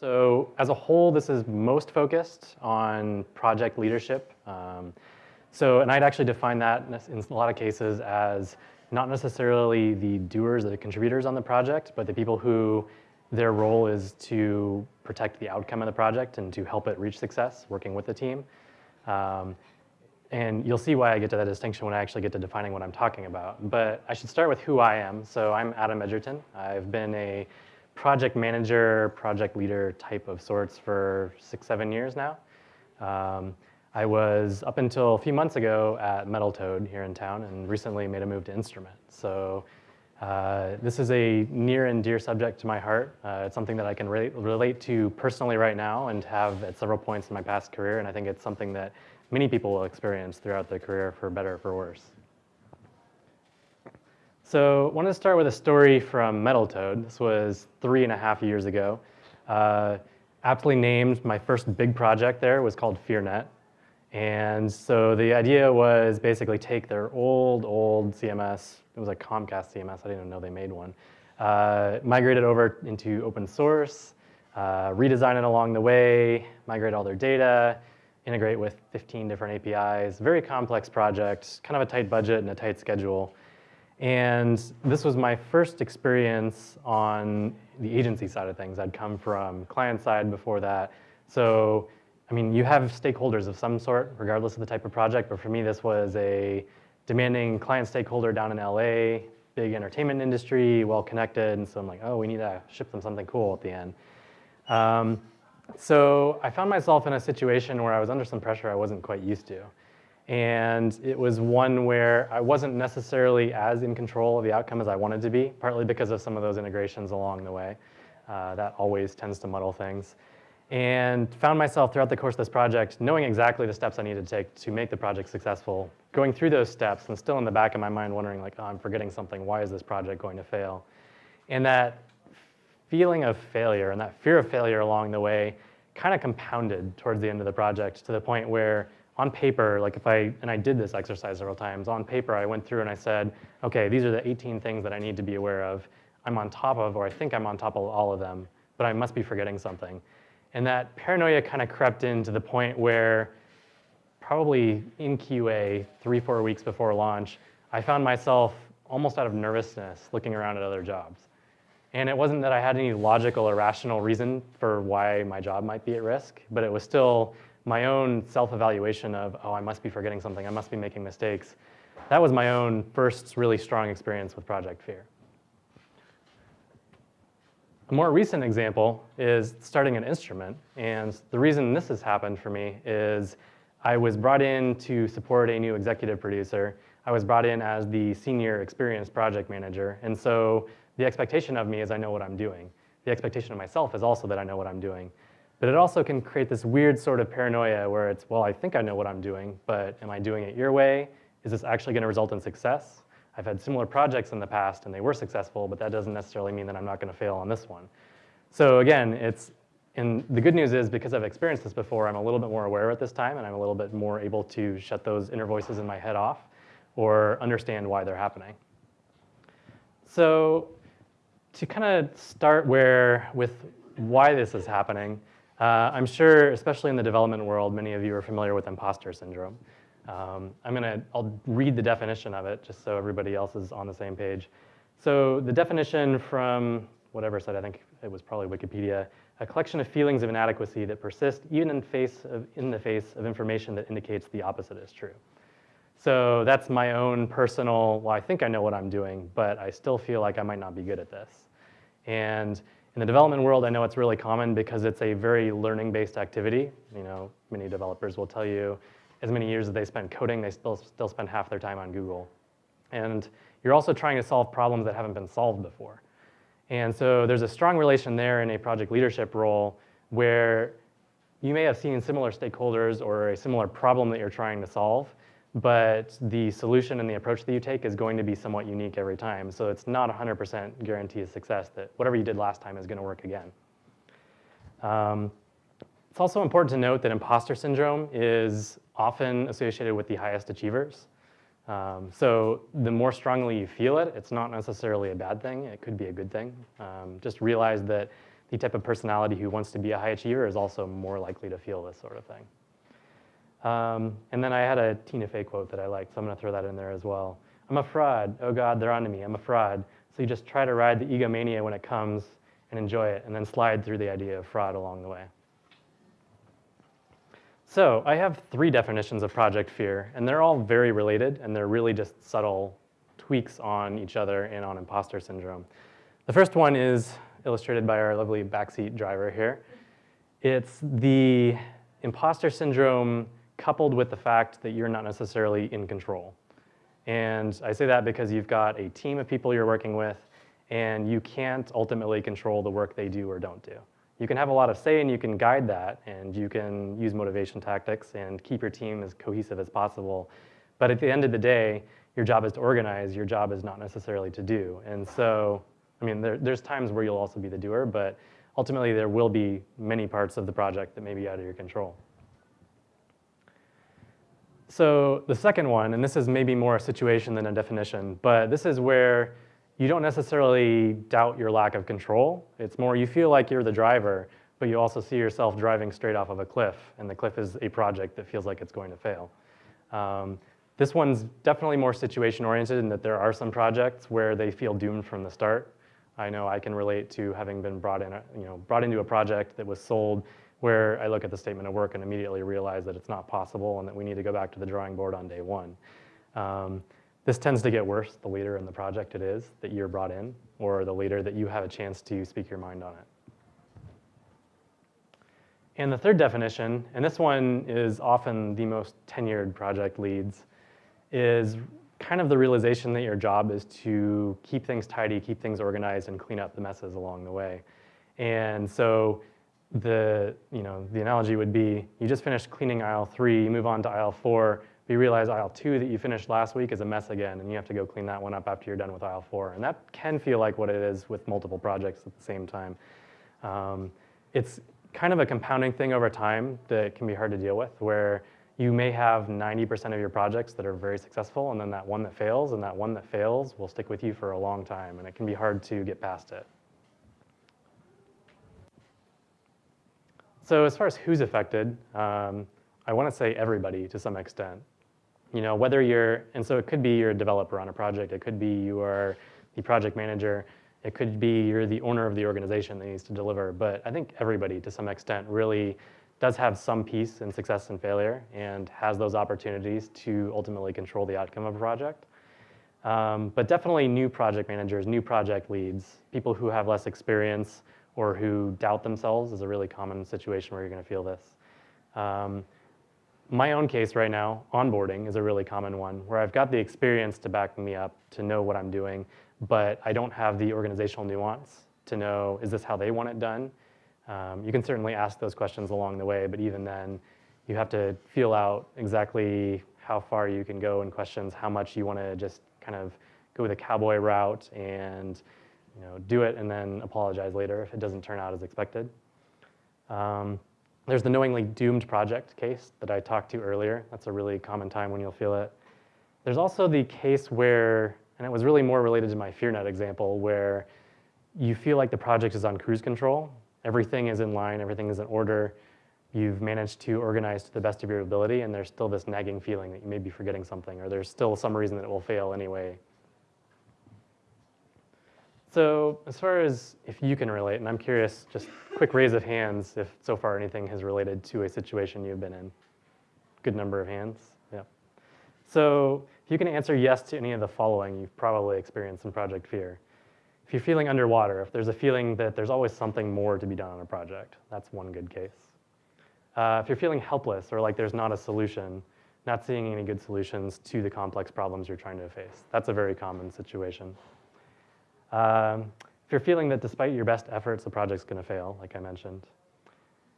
So as a whole, this is most focused on project leadership. Um, so, and I'd actually define that in a lot of cases as not necessarily the doers or the contributors on the project, but the people who their role is to protect the outcome of the project and to help it reach success, working with the team. Um, and you'll see why I get to that distinction when I actually get to defining what I'm talking about. But I should start with who I am. So I'm Adam Edgerton. I've been a project manager, project leader type of sorts for six, seven years now. Um, I was up until a few months ago at Metal Toad here in town and recently made a move to Instrument. So uh, this is a near and dear subject to my heart. Uh, it's something that I can re relate to personally right now and have at several points in my past career, and I think it's something that many people will experience throughout their career for better or for worse. So I wanted to start with a story from Metal Toad. This was three and a half years ago. Uh, aptly named, my first big project there was called FearNet. And so the idea was basically take their old, old CMS, it was a Comcast CMS, I didn't even know they made one, uh, migrate it over into open source, uh, redesign it along the way, migrate all their data, integrate with 15 different APIs, very complex project, kind of a tight budget and a tight schedule. And this was my first experience on the agency side of things. I'd come from client side before that. So I mean, you have stakeholders of some sort, regardless of the type of project, but for me, this was a demanding client stakeholder down in LA, big entertainment industry, well connected, and so I'm like, oh, we need to ship them something cool at the end. Um, so I found myself in a situation where I was under some pressure I wasn't quite used to. And it was one where I wasn't necessarily as in control of the outcome as I wanted to be, partly because of some of those integrations along the way. Uh, that always tends to muddle things and found myself throughout the course of this project knowing exactly the steps I needed to take to make the project successful, going through those steps and still in the back of my mind wondering like, oh, I'm forgetting something, why is this project going to fail? And that feeling of failure and that fear of failure along the way kind of compounded towards the end of the project to the point where on paper, like if I, and I did this exercise several times, on paper I went through and I said, okay, these are the 18 things that I need to be aware of. I'm on top of, or I think I'm on top of all of them, but I must be forgetting something. And that paranoia kind of crept in to the point where probably in QA, three, four weeks before launch, I found myself almost out of nervousness looking around at other jobs. And it wasn't that I had any logical or rational reason for why my job might be at risk, but it was still my own self-evaluation of, oh, I must be forgetting something, I must be making mistakes. That was my own first really strong experience with Project Fear. A more recent example is starting an Instrument. And the reason this has happened for me is I was brought in to support a new executive producer. I was brought in as the senior experienced project manager. And so the expectation of me is I know what I'm doing. The expectation of myself is also that I know what I'm doing. But it also can create this weird sort of paranoia where it's, well, I think I know what I'm doing, but am I doing it your way? Is this actually going to result in success? I've had similar projects in the past and they were successful, but that doesn't necessarily mean that I'm not gonna fail on this one. So again, it's, and the good news is because I've experienced this before, I'm a little bit more aware at this time and I'm a little bit more able to shut those inner voices in my head off or understand why they're happening. So to kind of start where with why this is happening, uh, I'm sure, especially in the development world, many of you are familiar with imposter syndrome. Um, I'm gonna, I'll read the definition of it just so everybody else is on the same page. So the definition from whatever site, I think it was probably Wikipedia, a collection of feelings of inadequacy that persist even in, face of, in the face of information that indicates the opposite is true. So that's my own personal, well, I think I know what I'm doing, but I still feel like I might not be good at this. And in the development world, I know it's really common because it's a very learning-based activity. You know, many developers will tell you as many years as they spend coding, they still, still spend half their time on Google. And you're also trying to solve problems that haven't been solved before. And so there's a strong relation there in a project leadership role where you may have seen similar stakeholders or a similar problem that you're trying to solve, but the solution and the approach that you take is going to be somewhat unique every time. So it's not 100% guarantee of success that whatever you did last time is going to work again. Um, it's also important to note that imposter syndrome is often associated with the highest achievers. Um, so the more strongly you feel it, it's not necessarily a bad thing. It could be a good thing. Um, just realize that the type of personality who wants to be a high achiever is also more likely to feel this sort of thing. Um, and then I had a Tina Fey quote that I liked, so I'm going to throw that in there as well. I'm a fraud. Oh God, they're onto me. I'm a fraud. So you just try to ride the egomania when it comes and enjoy it, and then slide through the idea of fraud along the way. So I have three definitions of project fear, and they're all very related, and they're really just subtle tweaks on each other and on imposter syndrome. The first one is illustrated by our lovely backseat driver here. It's the imposter syndrome coupled with the fact that you're not necessarily in control. And I say that because you've got a team of people you're working with, and you can't ultimately control the work they do or don't do. You can have a lot of say and you can guide that, and you can use motivation tactics and keep your team as cohesive as possible. But at the end of the day, your job is to organize, your job is not necessarily to do. And so, I mean, there, there's times where you'll also be the doer, but ultimately there will be many parts of the project that may be out of your control. So the second one, and this is maybe more a situation than a definition, but this is where you don't necessarily doubt your lack of control. It's more you feel like you're the driver, but you also see yourself driving straight off of a cliff, and the cliff is a project that feels like it's going to fail. Um, this one's definitely more situation oriented in that there are some projects where they feel doomed from the start. I know I can relate to having been brought in, you know, brought into a project that was sold where I look at the statement of work and immediately realize that it's not possible and that we need to go back to the drawing board on day one. Um, this tends to get worse the later in the project it is that you're brought in or the later that you have a chance to speak your mind on it. And the third definition, and this one is often the most tenured project leads, is kind of the realization that your job is to keep things tidy, keep things organized, and clean up the messes along the way. And so the, you know, the analogy would be you just finished cleaning aisle three, you move on to aisle four, but you realize aisle two that you finished last week is a mess again, and you have to go clean that one up after you're done with aisle four. And that can feel like what it is with multiple projects at the same time. Um, it's kind of a compounding thing over time that can be hard to deal with, where you may have 90% of your projects that are very successful, and then that one that fails, and that one that fails will stick with you for a long time, and it can be hard to get past it. So as far as who's affected, um, I want to say everybody to some extent. You know, whether you're, and so it could be you're a developer on a project, it could be you are the project manager, it could be you're the owner of the organization that needs to deliver, but I think everybody to some extent really does have some piece in success and failure and has those opportunities to ultimately control the outcome of a project. Um, but definitely new project managers, new project leads, people who have less experience, or who doubt themselves is a really common situation where you're going to feel this. Um, my own case right now, onboarding is a really common one where I've got the experience to back me up to know what I'm doing, but I don't have the organizational nuance to know is this how they want it done. Um, you can certainly ask those questions along the way, but even then, you have to feel out exactly how far you can go in questions, how much you want to just kind of go with the cowboy route and you know, do it and then apologize later if it doesn't turn out as expected. Um, there's the knowingly doomed project case that I talked to earlier. That's a really common time when you'll feel it. There's also the case where, and it was really more related to my FearNet example, where you feel like the project is on cruise control. Everything is in line, everything is in order. You've managed to organize to the best of your ability, and there's still this nagging feeling that you may be forgetting something, or there's still some reason that it will fail anyway, so as far as if you can relate, and I'm curious, just quick raise of hands if so far anything has related to a situation you've been in. Good number of hands, yeah. So if you can answer yes to any of the following, you've probably experienced some project fear. If you're feeling underwater, if there's a feeling that there's always something more to be done on a project, that's one good case. Uh, if you're feeling helpless or like there's not a solution, not seeing any good solutions to the complex problems you're trying to face, that's a very common situation. Um, if you're feeling that despite your best efforts, the project's gonna fail, like I mentioned.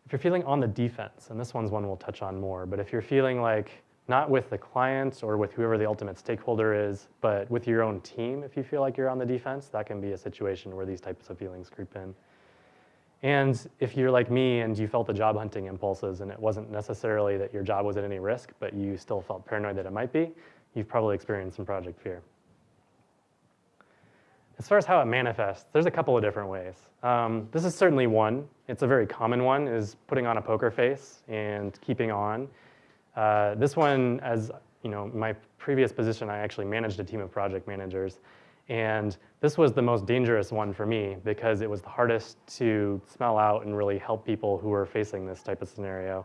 If you're feeling on the defense, and this one's one we'll touch on more, but if you're feeling like not with the clients or with whoever the ultimate stakeholder is, but with your own team, if you feel like you're on the defense, that can be a situation where these types of feelings creep in. And if you're like me and you felt the job hunting impulses and it wasn't necessarily that your job was at any risk, but you still felt paranoid that it might be, you've probably experienced some project fear. as far as how it manifests, there's a couple of different ways. Um, this is certainly one. It's a very common one, is putting on a poker face and keeping on. Uh, this one, as you know, my previous position, I actually managed a team of project managers. And this was the most dangerous one for me because it was the hardest to smell out and really help people who were facing this type of scenario.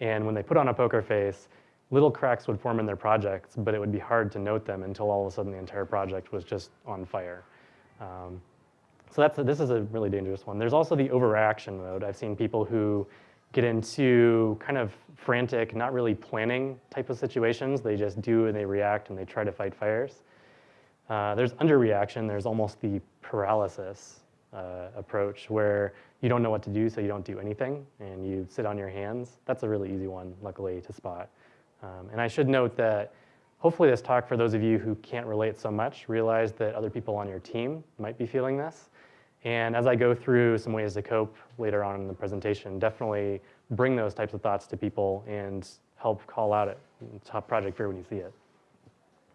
And when they put on a poker face, little cracks would form in their projects, but it would be hard to note them until all of a sudden the entire project was just on fire. Um, so that's this is a really dangerous one. There's also the overreaction mode. I've seen people who get into kind of frantic, not really planning type of situations. They just do and they react and they try to fight fires. Uh, there's underreaction. There's almost the paralysis uh, approach where you don't know what to do, so you don't do anything and you sit on your hands. That's a really easy one, luckily, to spot. Um, and I should note that hopefully this talk, for those of you who can't relate so much, realize that other people on your team might be feeling this. And as I go through some ways to cope later on in the presentation, definitely bring those types of thoughts to people and help call out it, top project fear when you see it.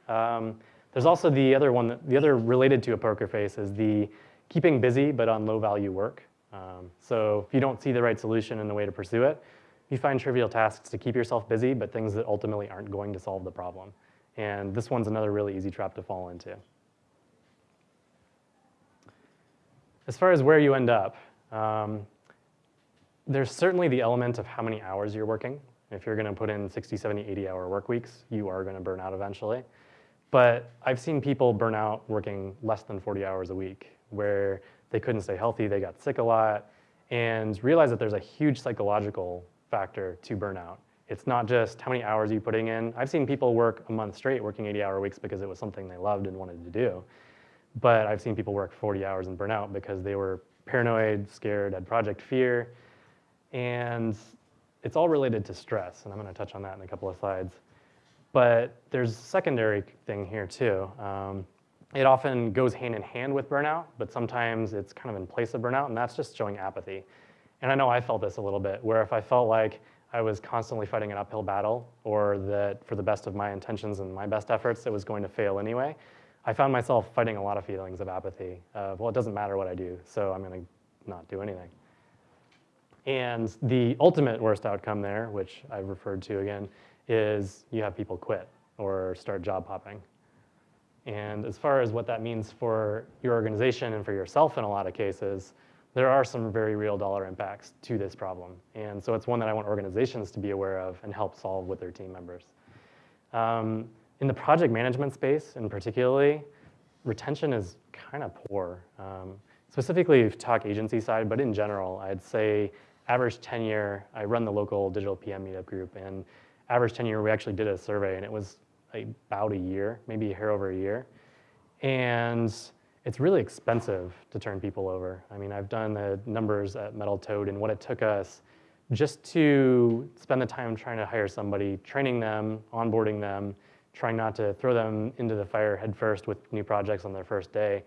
Um, there's also the other one, that, the other related to a poker face is the keeping busy but on low value work. Um, so if you don't see the right solution and the way to pursue it, you find trivial tasks to keep yourself busy, but things that ultimately aren't going to solve the problem. And this one's another really easy trap to fall into. As far as where you end up, um, there's certainly the element of how many hours you're working. If you're gonna put in 60, 70, 80 hour work weeks, you are gonna burn out eventually. But I've seen people burn out working less than 40 hours a week where they couldn't stay healthy, they got sick a lot, and realize that there's a huge psychological factor to burnout. It's not just how many hours are you putting in. I've seen people work a month straight working 80 hour weeks because it was something they loved and wanted to do. But I've seen people work 40 hours and burn out because they were paranoid, scared, had project fear. And it's all related to stress. And I'm going to touch on that in a couple of slides. But there's a secondary thing here too. Um, it often goes hand in hand with burnout, but sometimes it's kind of in place of burnout, and that's just showing apathy. And I know I felt this a little bit, where if I felt like I was constantly fighting an uphill battle, or that for the best of my intentions and my best efforts, it was going to fail anyway, I found myself fighting a lot of feelings of apathy. Of, well, it doesn't matter what I do, so I'm going to not do anything. And the ultimate worst outcome there, which I've referred to again, is you have people quit or start job hopping. And as far as what that means for your organization and for yourself in a lot of cases, there are some very real dollar impacts to this problem. And so it's one that I want organizations to be aware of and help solve with their team members. Um, in the project management space in particularly, retention is kind of poor. Um, specifically talk agency side, but in general, I'd say average tenure, I run the local digital PM meetup group and average tenure, we actually did a survey and it was about a year, maybe a hair over a year. And it's really expensive to turn people over. I mean, I've done the numbers at Metal Toad and what it took us just to spend the time trying to hire somebody, training them, onboarding them, trying not to throw them into the fire headfirst with new projects on their first day.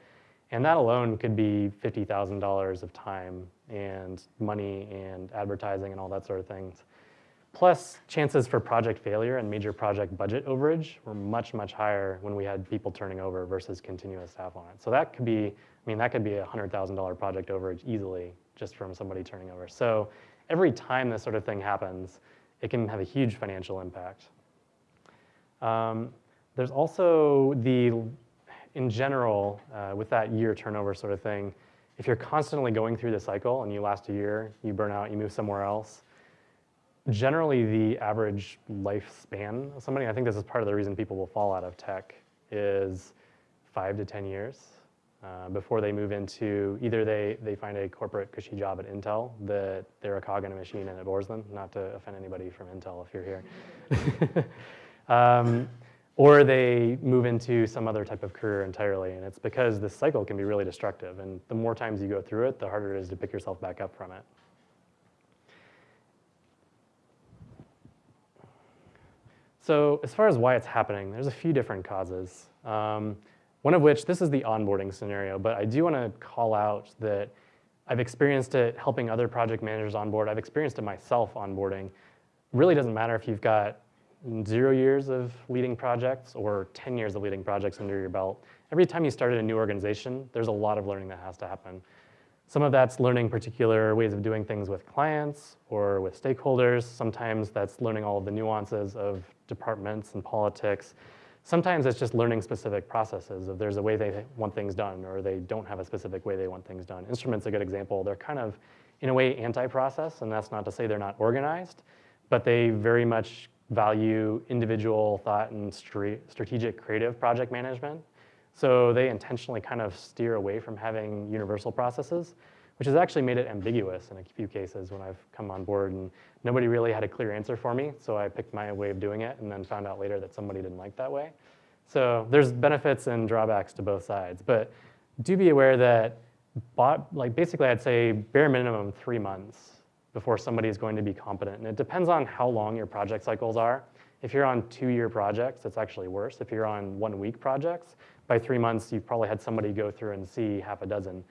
And that alone could be $50,000 of time and money and advertising and all that sort of things. Plus, chances for project failure and major project budget overage were much, much higher when we had people turning over versus continuous staff on it. So that could be, I mean, that could be a $100,000 project overage easily just from somebody turning over. So every time this sort of thing happens, it can have a huge financial impact. Um, there's also the, in general, uh, with that year turnover sort of thing, if you're constantly going through the cycle and you last a year, you burn out, you move somewhere else, generally the average lifespan of somebody, I think this is part of the reason people will fall out of tech, is five to 10 years uh, before they move into, either they, they find a corporate cushy job at Intel that they're a cog in a machine and it bores them, not to offend anybody from Intel if you're here. um, or they move into some other type of career entirely. And it's because this cycle can be really destructive. And the more times you go through it, the harder it is to pick yourself back up from it. So as far as why it's happening, there's a few different causes. Um, one of which, this is the onboarding scenario, but I do want to call out that I've experienced it helping other project managers onboard. I've experienced it myself onboarding. Really doesn't matter if you've got zero years of leading projects or 10 years of leading projects under your belt, every time you started a new organization, there's a lot of learning that has to happen. Some of that's learning particular ways of doing things with clients or with stakeholders. Sometimes that's learning all of the nuances of departments and politics. Sometimes it's just learning specific processes if there's a way they want things done or they don't have a specific way they want things done. Instrument's a good example. They're kind of, in a way, anti-process, and that's not to say they're not organized, but they very much value individual thought and strategic creative project management. So they intentionally kind of steer away from having universal processes, which has actually made it ambiguous in a few cases when I've come on board and nobody really had a clear answer for me. So I picked my way of doing it and then found out later that somebody didn't like that way. So there's benefits and drawbacks to both sides, but do be aware that like basically I'd say bare minimum three months before somebody is going to be competent. And it depends on how long your project cycles are. If you're on two-year projects, it's actually worse. If you're on one-week projects, by three months, you've probably had somebody go through and see half a dozen.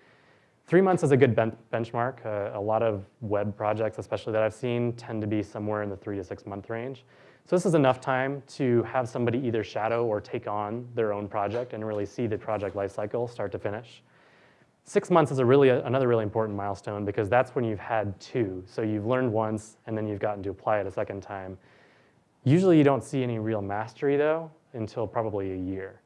Three months is a good ben benchmark. Uh, a lot of web projects, especially that I've seen, tend to be somewhere in the three to six month range. So this is enough time to have somebody either shadow or take on their own project and really see the project lifecycle start to finish. Six months is a really another really important milestone because that's when you've had two. So you've learned once and then you've gotten to apply it a second time. Usually you don't see any real mastery though until probably a year.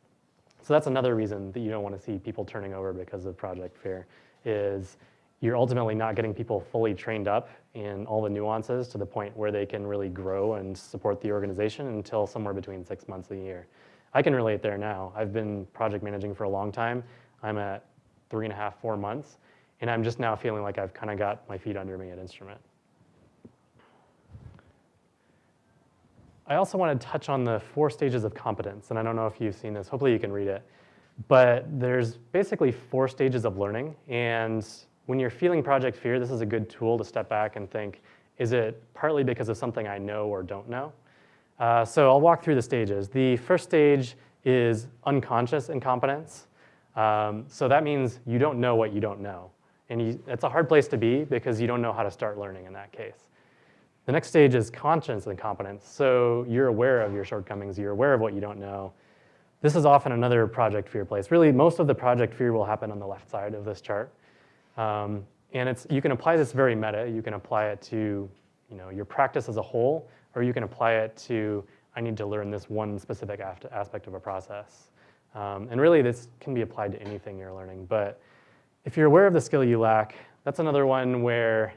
So that's another reason that you don't want to see people turning over because of project fear is you're ultimately not getting people fully trained up in all the nuances to the point where they can really grow and support the organization until somewhere between six months and a year. I can relate there now. I've been project managing for a long time. I'm at three and a half, four months. And I'm just now feeling like I've kind of got my feet under me at Instrument. I also want to touch on the four stages of competence. And I don't know if you've seen this. Hopefully you can read it. But there's basically four stages of learning. And when you're feeling project fear, this is a good tool to step back and think, is it partly because of something I know or don't know? Uh, so I'll walk through the stages. The first stage is unconscious incompetence. Um, so that means you don't know what you don't know. And you, it's a hard place to be because you don't know how to start learning in that case. The next stage is conscious incompetence. So you're aware of your shortcomings, you're aware of what you don't know. This is often another project fear place. Really, most of the project fear will happen on the left side of this chart. Um, and it's, you can apply this very meta. You can apply it to you know, your practice as a whole, or you can apply it to, I need to learn this one specific aspect of a process. Um, and really this can be applied to anything you're learning, but if you're aware of the skill you lack, that's another one where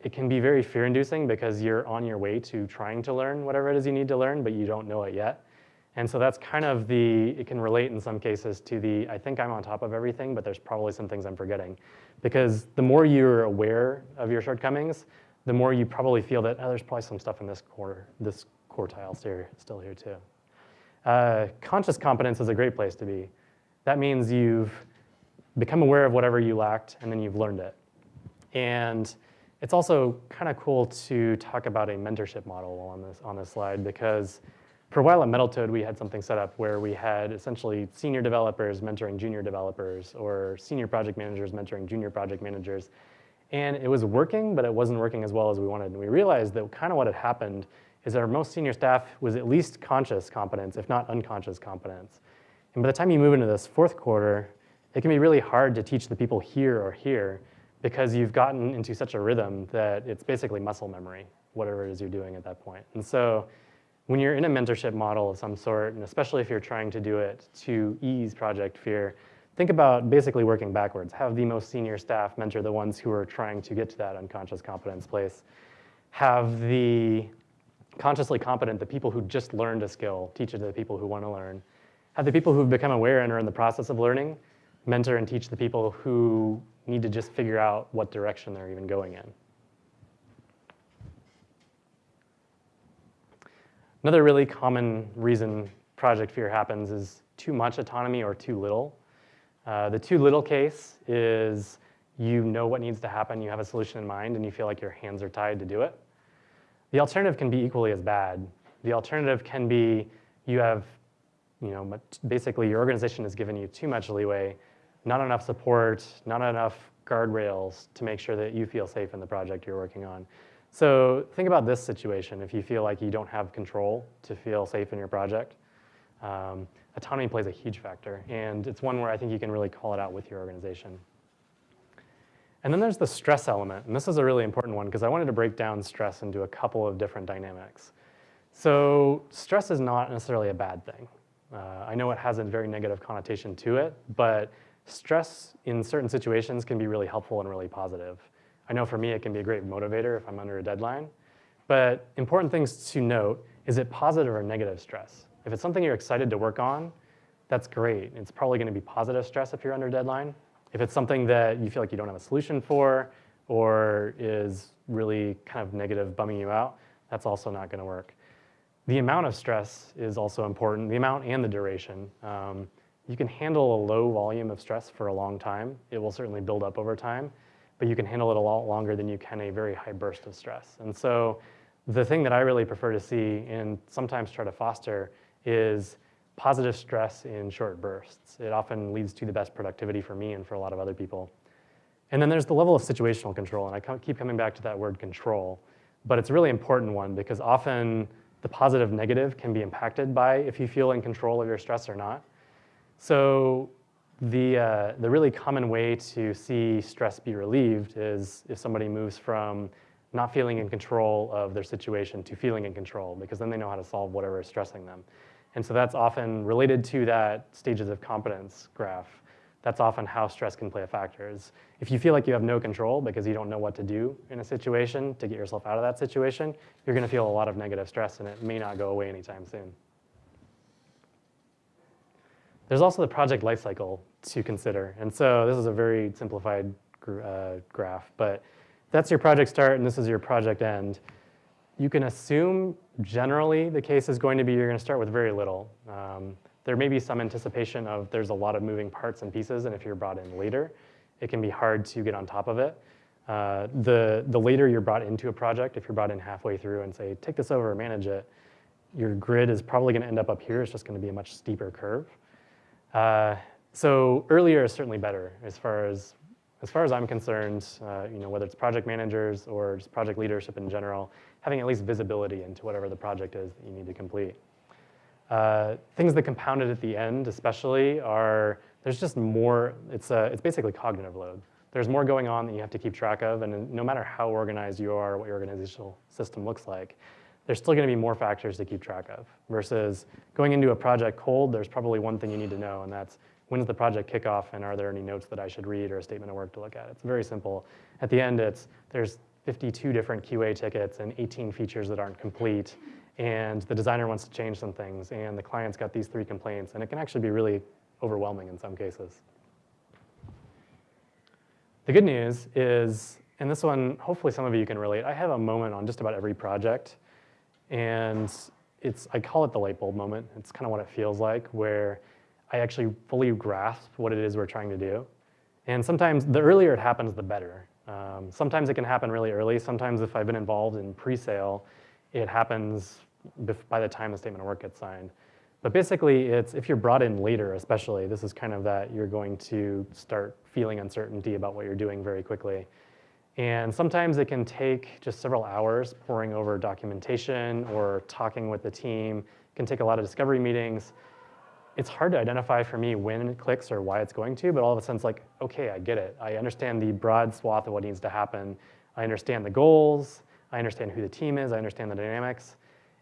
it can be very fear-inducing because you're on your way to trying to learn whatever it is you need to learn, but you don't know it yet. And so that's kind of the, it can relate in some cases to the, I think I'm on top of everything, but there's probably some things I'm forgetting. Because the more you're aware of your shortcomings, the more you probably feel that, oh, there's probably some stuff in this quarter, this quartile still here too. Uh, conscious competence is a great place to be. That means you've become aware of whatever you lacked and then you've learned it. And it's also kind of cool to talk about a mentorship model on this, on this slide because for a while at Metal Toad, we had something set up where we had essentially senior developers mentoring junior developers or senior project managers mentoring junior project managers. And it was working, but it wasn't working as well as we wanted. And we realized that kind of what had happened is that our most senior staff was at least conscious competence, if not unconscious competence. And by the time you move into this fourth quarter, it can be really hard to teach the people here or here because you've gotten into such a rhythm that it's basically muscle memory, whatever it is you're doing at that point. And so when you're in a mentorship model of some sort, and especially if you're trying to do it to ease project fear, think about basically working backwards. Have the most senior staff mentor the ones who are trying to get to that unconscious competence place. Have the consciously competent, the people who just learned a skill, teach it to the people who want to learn. Have the people who've become aware and are in the process of learning, mentor and teach the people who need to just figure out what direction they're even going in. Another really common reason project fear happens is too much autonomy or too little. Uh, the too little case is you know what needs to happen, you have a solution in mind, and you feel like your hands are tied to do it. The alternative can be equally as bad. The alternative can be you have, you know, basically your organization has given you too much leeway, not enough support, not enough guardrails to make sure that you feel safe in the project you're working on. So think about this situation. If you feel like you don't have control to feel safe in your project, um, autonomy plays a huge factor. And it's one where I think you can really call it out with your organization. And then there's the stress element. And this is a really important one because I wanted to break down stress into a couple of different dynamics. So stress is not necessarily a bad thing. Uh, I know it has a very negative connotation to it, but stress in certain situations can be really helpful and really positive. I know for me it can be a great motivator if I'm under a deadline, but important things to note, is it positive or negative stress? If it's something you're excited to work on, that's great. It's probably gonna be positive stress if you're under deadline. If it's something that you feel like you don't have a solution for or is really kind of negative, bumming you out, that's also not gonna work. The amount of stress is also important, the amount and the duration. Um, you can handle a low volume of stress for a long time. It will certainly build up over time, but you can handle it a lot longer than you can a very high burst of stress. And so the thing that I really prefer to see and sometimes try to foster is positive stress in short bursts. It often leads to the best productivity for me and for a lot of other people. And then there's the level of situational control, and I keep coming back to that word control, but it's a really important one because often the positive negative can be impacted by if you feel in control of your stress or not. So the, uh, the really common way to see stress be relieved is if somebody moves from not feeling in control of their situation to feeling in control because then they know how to solve whatever is stressing them. And so that's often related to that stages of competence graph that's often how stress can play a factor. Is if you feel like you have no control because you don't know what to do in a situation to get yourself out of that situation, you're gonna feel a lot of negative stress and it may not go away anytime soon. There's also the project lifecycle to consider. And so this is a very simplified uh, graph, but that's your project start and this is your project end. You can assume generally the case is going to be you're gonna start with very little. Um, there may be some anticipation of there's a lot of moving parts and pieces, and if you're brought in later, it can be hard to get on top of it. Uh, the, the later you're brought into a project, if you're brought in halfway through and say, take this over, manage it, your grid is probably gonna end up up here. It's just gonna be a much steeper curve. Uh, so earlier is certainly better as far as, as far as I'm concerned, uh, you know, whether it's project managers or just project leadership in general, having at least visibility into whatever the project is that you need to complete. Uh, things that compounded at the end especially are, there's just more, it's, a, it's basically cognitive load. There's more going on that you have to keep track of, and no matter how organized you are, what your organizational system looks like, there's still gonna be more factors to keep track of. Versus going into a project cold, there's probably one thing you need to know, and that's when's the project kickoff, and are there any notes that I should read or a statement of work to look at? It's very simple. At the end, it's there's 52 different QA tickets and 18 features that aren't complete, and the designer wants to change some things, and the client's got these three complaints, and it can actually be really overwhelming in some cases. The good news is, and this one, hopefully some of you can relate, I have a moment on just about every project, and it's, I call it the light bulb moment. It's kind of what it feels like, where I actually fully grasp what it is we're trying to do. And sometimes the earlier it happens, the better. Um, sometimes it can happen really early. Sometimes if I've been involved in pre-sale, it happens by the time the statement of work gets signed. But basically, it's if you're brought in later, especially, this is kind of that you're going to start feeling uncertainty about what you're doing very quickly. And sometimes it can take just several hours poring over documentation or talking with the team. It can take a lot of discovery meetings. It's hard to identify for me when it clicks or why it's going to, but all of a sudden it's like, okay, I get it. I understand the broad swath of what needs to happen. I understand the goals. I understand who the team is. I understand the dynamics.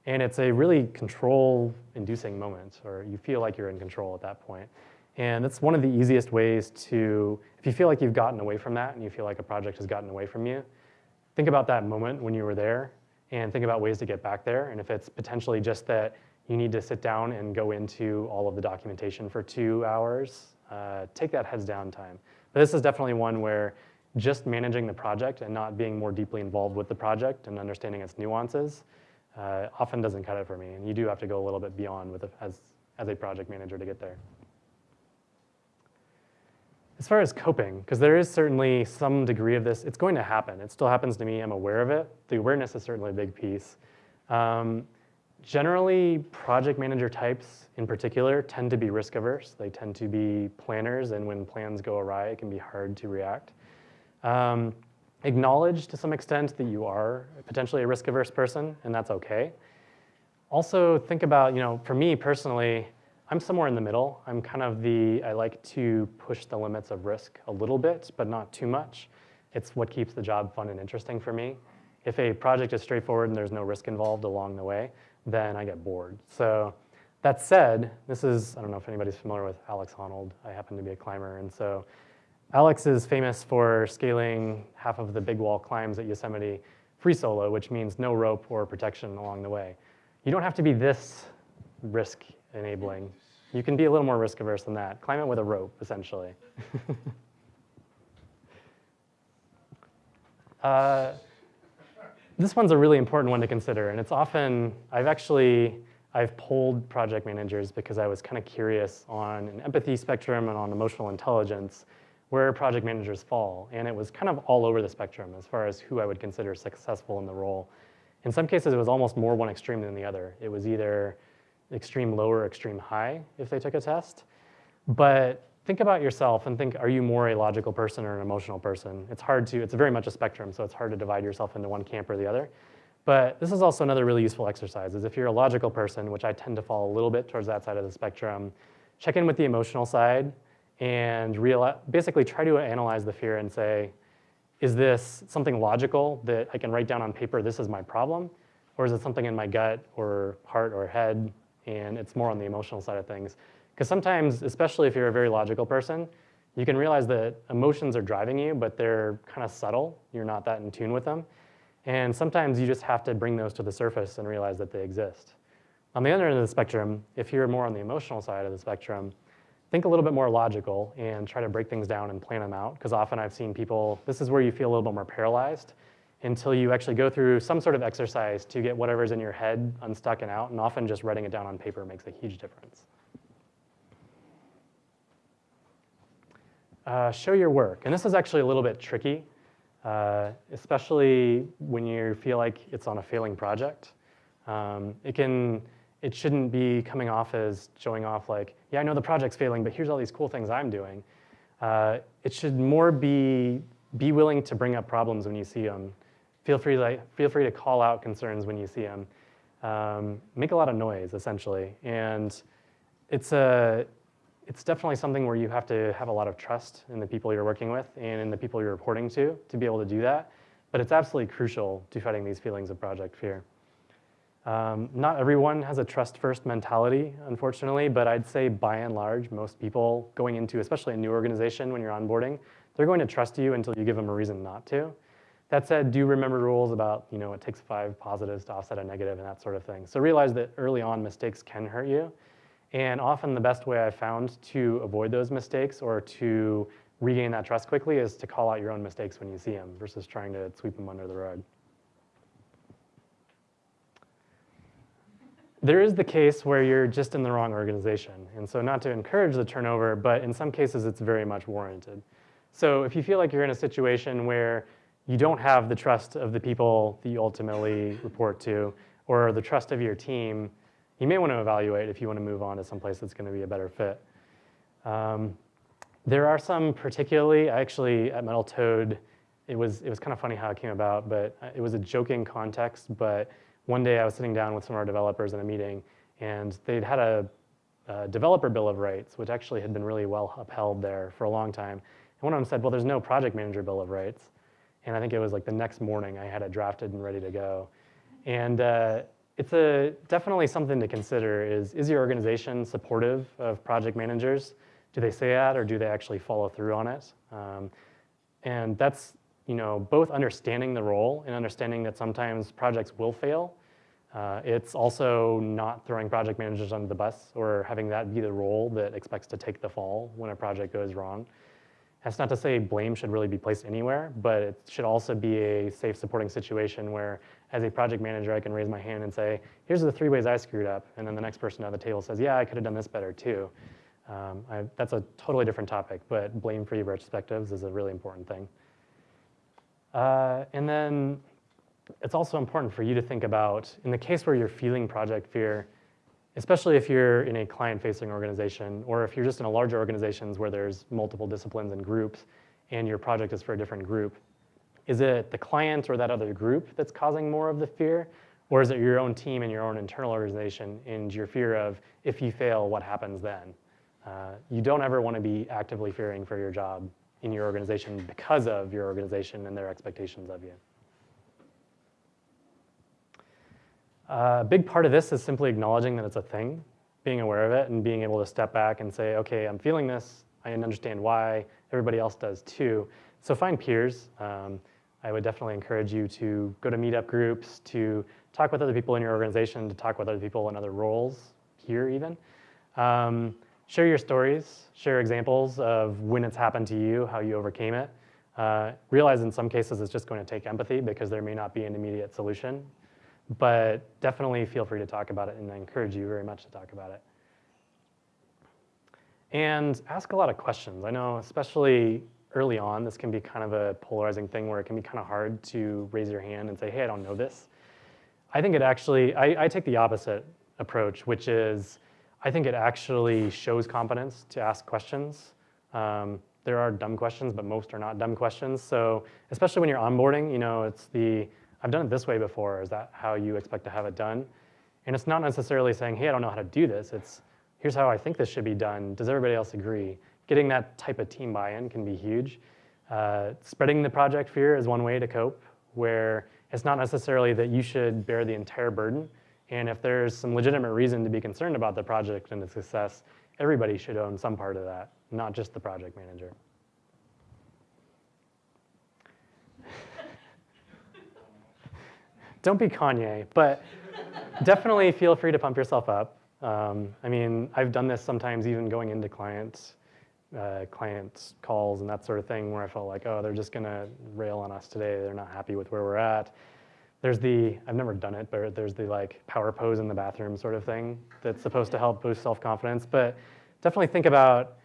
And it's a really control-inducing moment, or you feel like you're in control at that point. And that's one of the easiest ways to, if you feel like you've gotten away from that and you feel like a project has gotten away from you, think about that moment when you were there and think about ways to get back there. And if it's potentially just that you need to sit down and go into all of the documentation for two hours, uh, take that heads down time. But this is definitely one where just managing the project and not being more deeply involved with the project and understanding its nuances uh, often doesn't cut it for me. And you do have to go a little bit beyond with a, as, as a project manager to get there. As far as coping, because there is certainly some degree of this, it's going to happen. It still happens to me, I'm aware of it. The awareness is certainly a big piece. Um, generally, project manager types in particular tend to be risk averse. They tend to be planners, and when plans go awry, it can be hard to react. Um, acknowledge to some extent that you are potentially a risk-averse person, and that's okay. Also think about, you know, for me personally, I'm somewhere in the middle. I'm kind of the, I like to push the limits of risk a little bit, but not too much. It's what keeps the job fun and interesting for me. If a project is straightforward and there's no risk involved along the way, then I get bored. So that said, this is, I don't know if anybody's familiar with Alex Honnold. I happen to be a climber, and so Alex is famous for scaling half of the big wall climbs at Yosemite free solo, which means no rope or protection along the way. You don't have to be this risk enabling. You can be a little more risk averse than that. Climb it with a rope, essentially. uh, this one's a really important one to consider, and it's often, I've actually, I've polled project managers because I was kind of curious on an empathy spectrum and on emotional intelligence where project managers fall. And it was kind of all over the spectrum as far as who I would consider successful in the role. In some cases, it was almost more one extreme than the other. It was either extreme low or extreme high if they took a test. But think about yourself and think, are you more a logical person or an emotional person? It's hard to, it's very much a spectrum, so it's hard to divide yourself into one camp or the other. But this is also another really useful exercise, is if you're a logical person, which I tend to fall a little bit towards that side of the spectrum, check in with the emotional side and basically try to analyze the fear and say, is this something logical that I can write down on paper, this is my problem? Or is it something in my gut or heart or head and it's more on the emotional side of things. Because sometimes, especially if you're a very logical person, you can realize that emotions are driving you, but they're kind of subtle. You're not that in tune with them. And sometimes you just have to bring those to the surface and realize that they exist. On the other end of the spectrum, if you're more on the emotional side of the spectrum, think a little bit more logical and try to break things down and plan them out. Because often I've seen people, this is where you feel a little bit more paralyzed until you actually go through some sort of exercise to get whatever's in your head unstuck and out, and often just writing it down on paper makes a huge difference. Uh, show your work, and this is actually a little bit tricky, uh, especially when you feel like it's on a failing project. Um, it can, it shouldn't be coming off as showing off like, yeah, I know the project's failing, but here's all these cool things I'm doing. Uh, it should more be, be willing to bring up problems when you see them Feel free, to, feel free to call out concerns when you see them. Um, make a lot of noise, essentially. And it's, a, it's definitely something where you have to have a lot of trust in the people you're working with and in the people you're reporting to to be able to do that. But it's absolutely crucial to fighting these feelings of project fear. Um, not everyone has a trust-first mentality, unfortunately, but I'd say by and large, most people going into, especially a new organization when you're onboarding, they're going to trust you until you give them a reason not to. That said, do remember rules about, you know, it takes five positives to offset a negative and that sort of thing. So realize that early on mistakes can hurt you. And often the best way I've found to avoid those mistakes or to regain that trust quickly is to call out your own mistakes when you see them versus trying to sweep them under the rug. There is the case where you're just in the wrong organization. And so not to encourage the turnover, but in some cases it's very much warranted. So if you feel like you're in a situation where you don't have the trust of the people that you ultimately report to or the trust of your team, you may want to evaluate if you want to move on to someplace that's going to be a better fit. Um, there are some particularly, actually at Metal Toad, it was, it was kind of funny how it came about, but it was a joking context, but one day I was sitting down with some of our developers in a meeting and they'd had a, a developer bill of rights, which actually had been really well upheld there for a long time. And one of them said, well, there's no project manager bill of rights. And I think it was like the next morning I had it drafted and ready to go. And uh, it's a, definitely something to consider is, is your organization supportive of project managers? Do they say that or do they actually follow through on it? Um, and that's you know, both understanding the role and understanding that sometimes projects will fail. Uh, it's also not throwing project managers under the bus or having that be the role that expects to take the fall when a project goes wrong. That's not to say blame should really be placed anywhere, but it should also be a safe supporting situation where as a project manager, I can raise my hand and say, here's the three ways I screwed up. And then the next person at the table says, yeah, I could have done this better too. Um, I, that's a totally different topic, but blame-free retrospectives is a really important thing. Uh, and then it's also important for you to think about, in the case where you're feeling project fear, especially if you're in a client-facing organization or if you're just in a larger organizations where there's multiple disciplines and groups and your project is for a different group, Is it the client or that other group that's causing more of the fear? Or is it your own team and your own internal organization and your fear of if you fail, what happens then? Uh, you don't ever want to be actively fearing for your job in your organization because of your organization and their expectations of you. Uh, a big part of this is simply acknowledging that it's a thing, being aware of it, and being able to step back and say, okay, I'm feeling this. I understand why. Everybody else does too. So find peers. Um, I would definitely encourage you to go to meetup groups, to talk with other people in your organization, to talk with other people in other roles here even. Um, share your stories, share examples of when it's happened to you, how you overcame it. Uh, realize in some cases it's just going to take empathy because there may not be an immediate solution, but definitely feel free to talk about it and I encourage you very much to talk about it. And ask a lot of questions. I know especially early on, this can be kind of a polarizing thing where it can be kind of hard to raise your hand and say, hey, I don't know this. I think it actually, I, I take the opposite approach, which is I think it actually shows competence to ask questions. Um, there are dumb questions, but most are not dumb questions. So especially when you're onboarding, you know, it's the, I've done it this way before. Is that how you expect to have it done? And it's not necessarily saying, hey, I don't know how to do this. It's, here's how I think this should be done. Does everybody else agree? Getting that type of team buy-in can be huge. Uh, spreading the project fear is one way to cope, where it's not necessarily that you should bear the entire burden. And if there's some legitimate reason to be concerned about the project and its success, everybody should own some part of that, not just the project manager. Don't be Kanye, but definitely feel free to pump yourself up. Um, I mean, I've done this sometimes even going into clients, uh, client calls and that sort of thing where I felt like, oh, they're just gonna rail on us today. They're not happy with where we're at there's the, I've never done it, but there's the like power pose in the bathroom sort of thing that's supposed to help boost self-confidence. But definitely think about,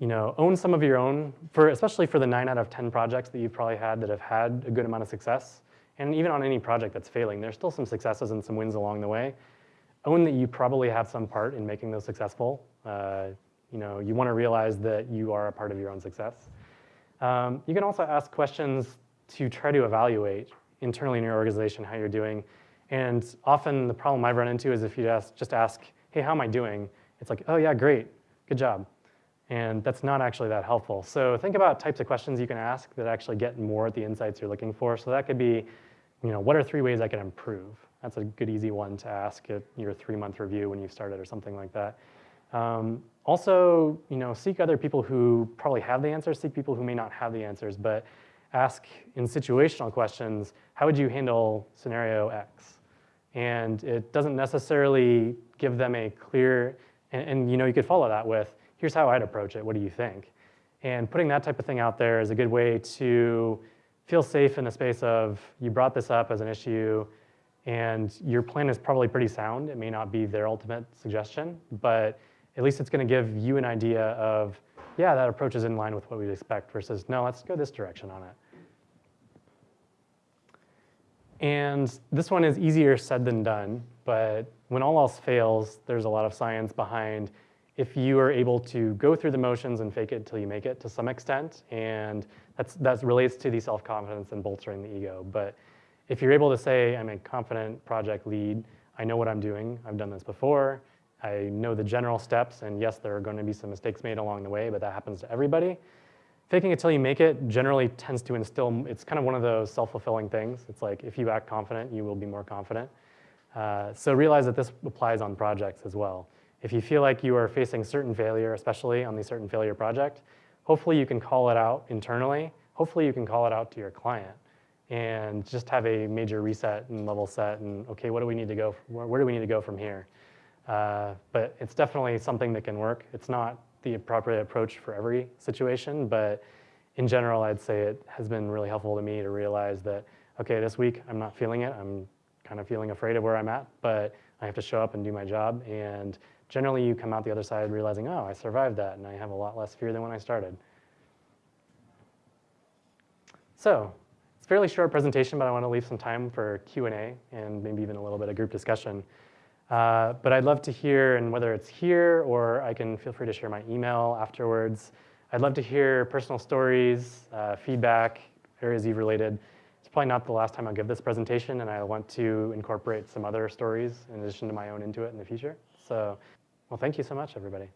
you know, own some of your own, for especially for the nine out of 10 projects that you've probably had that have had a good amount of success. And even on any project that's failing, there's still some successes and some wins along the way. Own that you probably have some part in making those successful. Uh, you know, you want to realize that you are a part of your own success. Um, you can also ask questions to try to evaluate internally in your organization how you're doing. And often the problem I've run into is if you just, just ask, hey, how am I doing? It's like, oh yeah, great, good job. And that's not actually that helpful. So think about types of questions you can ask that actually get more at the insights you're looking for. So that could be, you know, what are three ways I can improve? That's a good, easy one to ask at your three-month review when you started or something like that. Um, also, you know, seek other people who probably have the answers, seek people who may not have the answers, but ask in situational questions, how would you handle scenario X? And it doesn't necessarily give them a clear, and, and, you know, you could follow that with, here's how I'd approach it, what do you think? And putting that type of thing out there is a good way to feel safe in the space of, you brought this up as an issue, and your plan is probably pretty sound. It may not be their ultimate suggestion, but at least it's gonna give you an idea of, yeah, that approach is in line with what we'd expect versus, no, let's go this direction on it. And this one is easier said than done, but when all else fails, there's a lot of science behind if you are able to go through the motions and fake it until you make it to some extent, and that's, that relates to the self-confidence and bolstering the ego. But if you're able to say, I'm a confident project lead, I know what I'm doing, I've done this before, I know the general steps, and yes, there are going to be some mistakes made along the way, but that happens to everybody faking it till you make it generally tends to instill, it's kind of one of those self-fulfilling things. It's like if you act confident, you will be more confident. Uh, so realize that this applies on projects as well. If you feel like you are facing certain failure, especially on the certain failure project, hopefully you can call it out internally. Hopefully you can call it out to your client and just have a major reset and level set and okay, what do we need to go, where, where do we need to go from here? Uh, but it's definitely something that can work. It's not the appropriate approach for every situation, but in general, I'd say it has been really helpful to me to realize that, okay, this week I'm not feeling it. I'm kind of feeling afraid of where I'm at, but I have to show up and do my job. And generally you come out the other side realizing, oh, I survived that and I have a lot less fear than when I started. So it's a fairly short presentation, but I want to leave some time for Q&A and maybe even a little bit of group discussion. Uh, but I'd love to hear, and whether it's here or I can feel free to share my email afterwards. I'd love to hear personal stories, uh, feedback, areas you've related. It's probably not the last time I'll give this presentation, and I want to incorporate some other stories in addition to my own into it in the future. So, well, thank you so much, everybody.